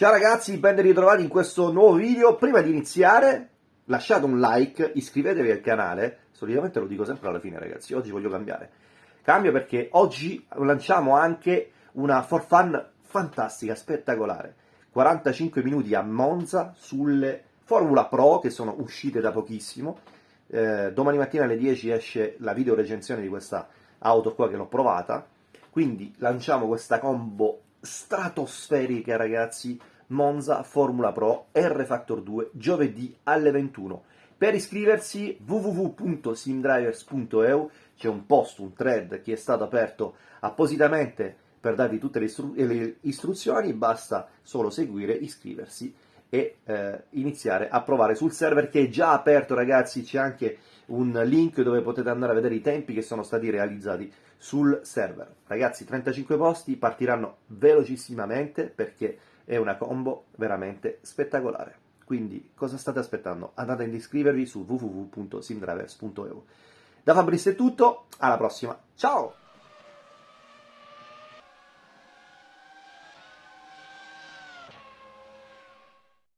Ciao ragazzi, ben ritrovati in questo nuovo video. Prima di iniziare, lasciate un like, iscrivetevi al canale. Solitamente lo dico sempre alla fine, ragazzi. Oggi voglio cambiare. Cambio perché oggi lanciamo anche una for fun fantastica, spettacolare. 45 minuti a Monza sulle Formula Pro che sono uscite da pochissimo. Eh, domani mattina alle 10 esce la video recensione di questa auto qua che l'ho provata. Quindi lanciamo questa combo stratosferica, ragazzi. Monza Formula Pro R Factor 2 giovedì alle 21. Per iscriversi www.simdrivers.eu c'è un post, un thread che è stato aperto appositamente per darvi tutte le, istru- le istruzioni, basta solo seguire, iscriversi e eh, iniziare a provare sul server che è già aperto ragazzi, c'è anche un link dove potete andare a vedere i tempi che sono stati realizzati sul server. Ragazzi, 35 posti partiranno velocissimamente perché è una combo veramente spettacolare. Quindi cosa state aspettando? Andate ad iscrivervi su www.simdrivers.eu. Da Fabrizio è tutto, alla prossima, ciao!